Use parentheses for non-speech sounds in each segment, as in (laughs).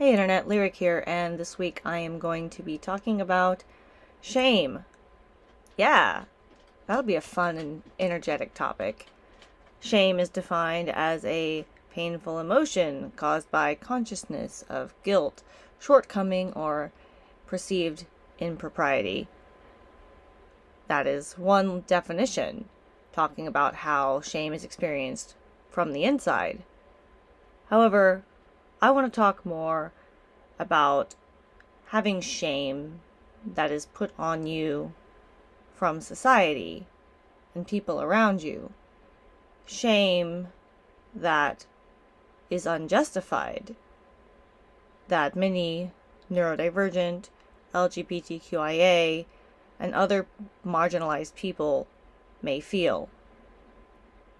Hey Internet, Lyric here, and this week I am going to be talking about shame. Yeah, that'll be a fun and energetic topic. Shame is defined as a painful emotion caused by consciousness of guilt, shortcoming, or perceived impropriety. That is one definition, talking about how shame is experienced from the inside. However, I want to talk more about having shame that is put on you from society and people around you. Shame that is unjustified, that many neurodivergent, LGBTQIA, and other marginalized people may feel,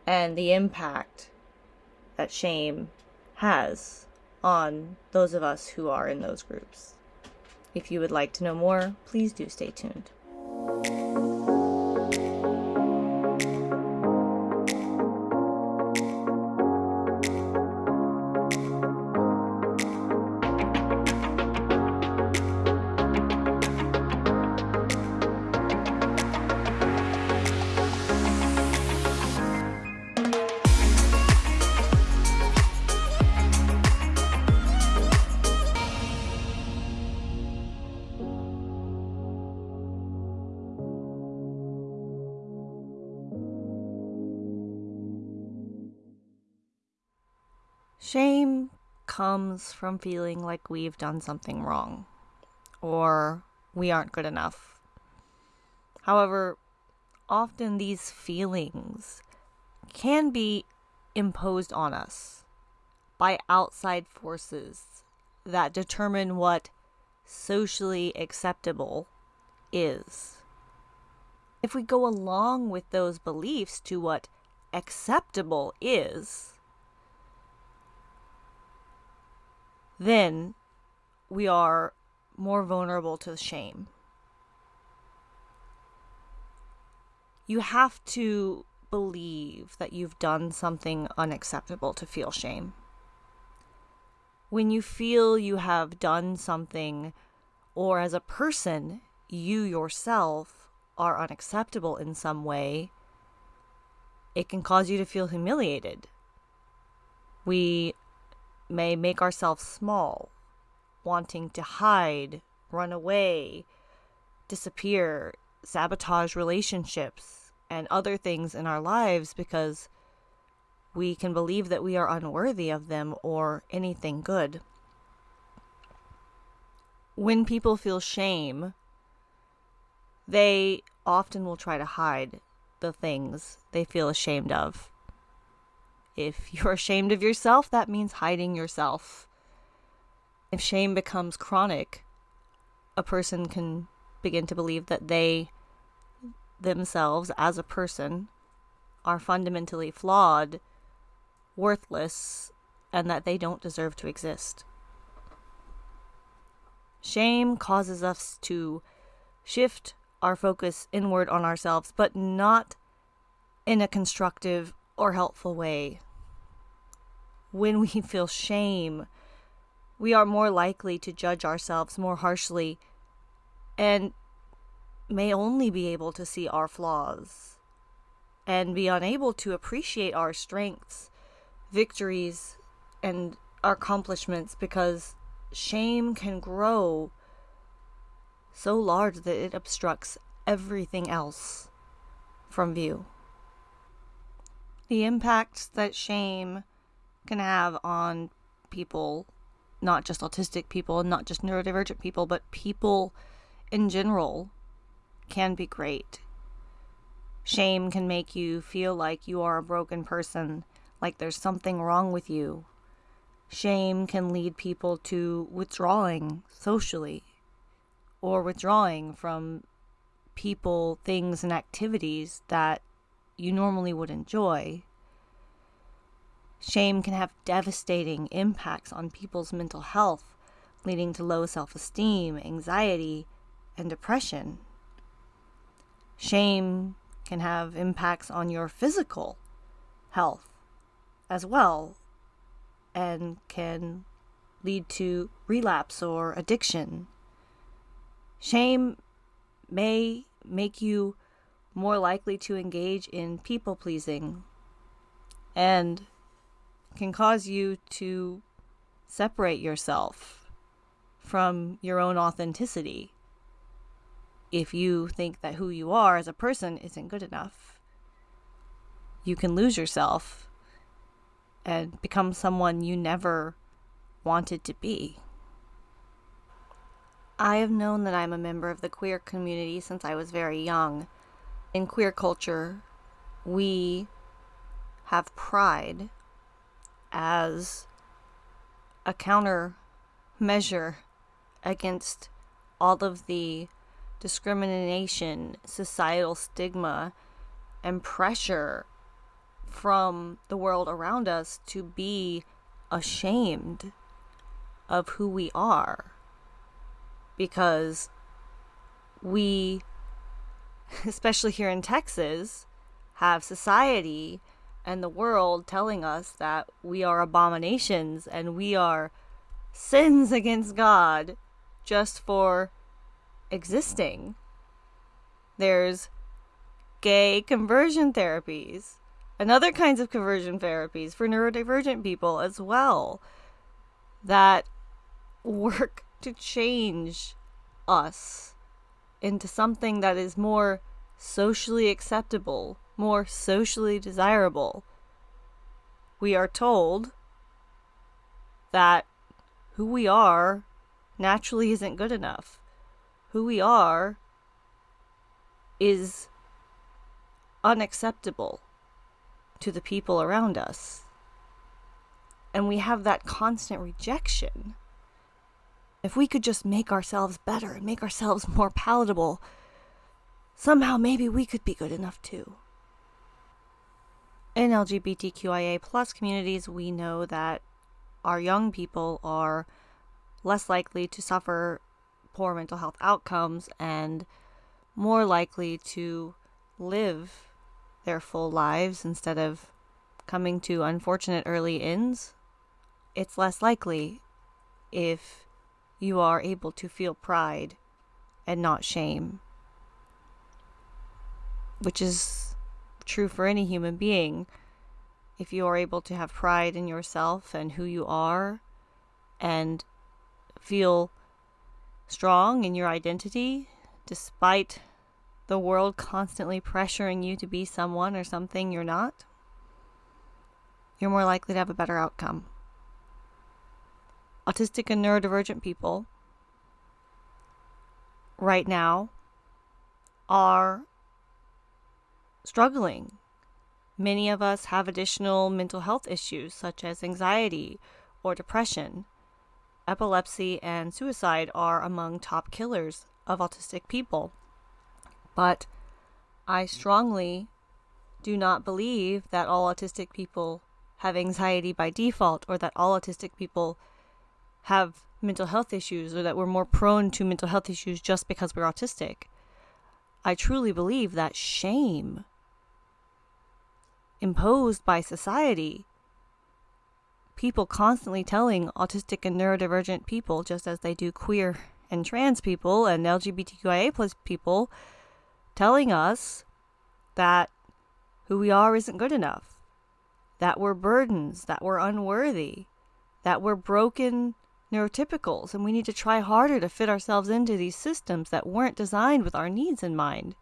and the impact that shame has on those of us who are in those groups. If you would like to know more, please do stay tuned. Shame comes from feeling like we've done something wrong or we aren't good enough. However, often these feelings can be imposed on us by outside forces that determine what socially acceptable is. If we go along with those beliefs to what acceptable is, then we are more vulnerable to shame. You have to believe that you've done something unacceptable to feel shame. When you feel you have done something, or as a person, you yourself are unacceptable in some way, it can cause you to feel humiliated. We may make ourselves small, wanting to hide, run away, disappear, sabotage relationships, and other things in our lives because we can believe that we are unworthy of them or anything good. When people feel shame, they often will try to hide the things they feel ashamed of. If you're ashamed of yourself, that means hiding yourself. If shame becomes chronic, a person can begin to believe that they themselves as a person are fundamentally flawed, worthless, and that they don't deserve to exist. Shame causes us to shift our focus inward on ourselves, but not in a constructive or helpful way. When we (laughs) feel shame, we are more likely to judge ourselves more harshly and may only be able to see our flaws and be unable to appreciate our strengths, victories, and our accomplishments because shame can grow so large that it obstructs everything else from view. The impacts that shame can have on people, not just autistic people, not just neurodivergent people, but people in general, can be great. Shame can make you feel like you are a broken person, like there's something wrong with you. Shame can lead people to withdrawing socially or withdrawing from people, things, and activities that you normally would enjoy. Shame can have devastating impacts on people's mental health, leading to low self esteem, anxiety, and depression. Shame can have impacts on your physical health as well, and can lead to relapse or addiction. Shame may make you more likely to engage in people pleasing and can cause you to separate yourself from your own authenticity if you think that who you are as a person isn't good enough. You can lose yourself and become someone you never wanted to be. I have known that I'm a member of the queer community since I was very young. In queer culture, we have pride as a counter measure against all of the discrimination, societal stigma, and pressure from the world around us to be ashamed of who we are. Because we, (laughs) especially here in Texas, have society and the world telling us that we are abominations and we are sins against God just for existing. There's gay conversion therapies and other kinds of conversion therapies for neurodivergent people as well that work to change us into something that is more socially acceptable, more socially desirable. We are told that who we are naturally isn't good enough. Who we are is unacceptable to the people around us. And we have that constant rejection. If we could just make ourselves better and make ourselves more palatable, somehow maybe we could be good enough too. In LGBTQIA plus communities, we know that our young people are less likely to suffer poor mental health outcomes and more likely to live their full lives instead of coming to unfortunate early ends, it's less likely if you are able to feel pride and not shame. Which is true for any human being. If you are able to have pride in yourself and who you are and feel strong in your identity despite the world constantly pressuring you to be someone or something you're not, you're more likely to have a better outcome. Autistic and neurodivergent people right now are struggling. Many of us have additional mental health issues such as anxiety or depression. Epilepsy and suicide are among top killers of autistic people. But I strongly do not believe that all autistic people have anxiety by default or that all autistic people have mental health issues or that we're more prone to mental health issues just because we're autistic. I truly believe that shame imposed by society, people constantly telling autistic and neurodivergent people, just as they do queer and trans people and LGBTQIA plus people, telling us that who we are isn't good enough, that we're burdens, that we're unworthy, that we're broken neurotypicals, and we need to try harder to fit ourselves into these systems that weren't designed with our needs in mind.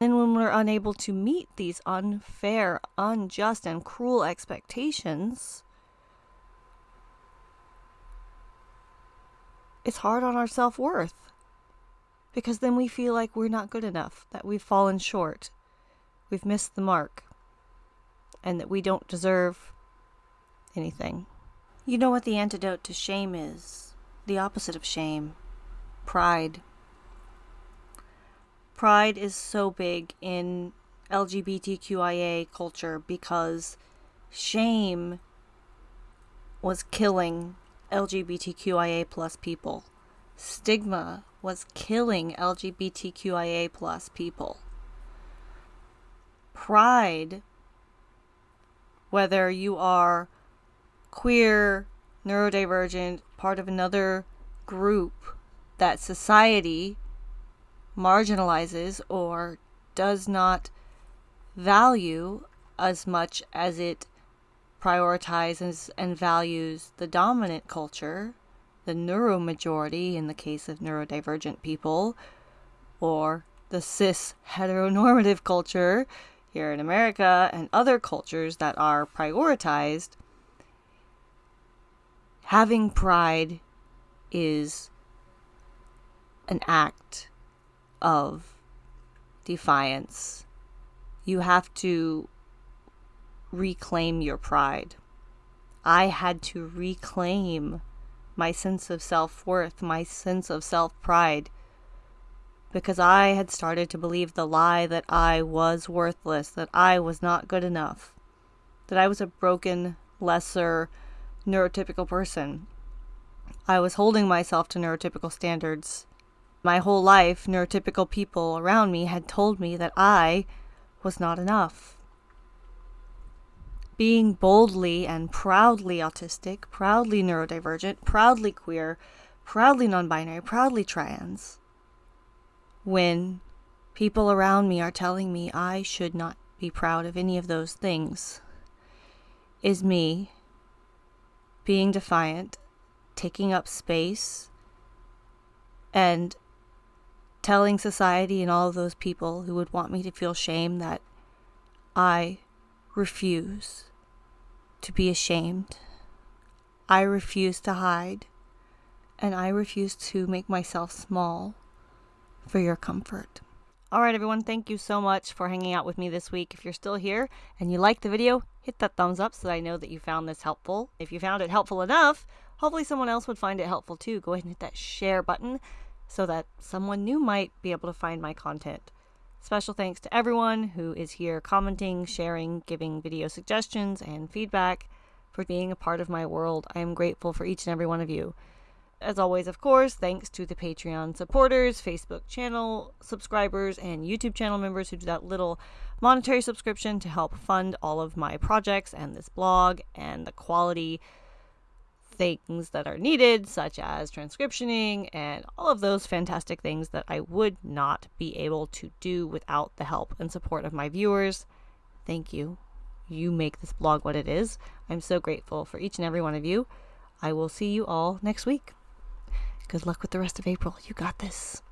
And when we're unable to meet these unfair, unjust, and cruel expectations, it's hard on our self worth because then we feel like we're not good enough, that we've fallen short, we've missed the mark, and that we don't deserve anything. You know what the antidote to shame is? The opposite of shame pride. Pride is so big in LGBTQIA culture because shame was killing LGBTQIA plus people. Stigma was killing LGBTQIA plus people. Pride, whether you are queer, neurodivergent, part of another group that society marginalizes or does not value as much as it prioritizes and values the dominant culture, the neuromajority in the case of neurodivergent people, or the cis heteronormative culture here in America and other cultures that are prioritized, having pride is an act of defiance. You have to reclaim your pride. I had to reclaim my sense of self worth, my sense of self pride, because I had started to believe the lie that I was worthless, that I was not good enough, that I was a broken, lesser, neurotypical person. I was holding myself to neurotypical standards. My whole life, neurotypical people around me had told me that I was not enough. Being boldly and proudly autistic, proudly neurodivergent, proudly queer, proudly non binary, proudly trans when people around me are telling me I should not be proud of any of those things is me being defiant, taking up space, and telling society and all those people who would want me to feel shame that I refuse to be ashamed. I refuse to hide. And I refuse to make myself small for your comfort. All right, everyone, thank you so much for hanging out with me this week. If you're still here and you like the video, hit that thumbs up so that I know that you found this helpful. If you found it helpful enough, hopefully someone else would find it helpful too. Go ahead and hit that share button so that someone new might be able to find my content. Special thanks to everyone who is here commenting, sharing, giving video suggestions, and feedback for being a part of my world. I am grateful for each and every one of you. As always, of course, thanks to the Patreon supporters, Facebook channel subscribers, and YouTube channel members who do that little monetary subscription to help fund all of my projects and this blog and the quality things that are needed, such as transcriptioning and all of those fantastic things that I would not be able to do without the help and support of my viewers. Thank you. You make this blog what it is. I'm so grateful for each and every one of you. I will see you all next week. Good luck with the rest of April. You got this.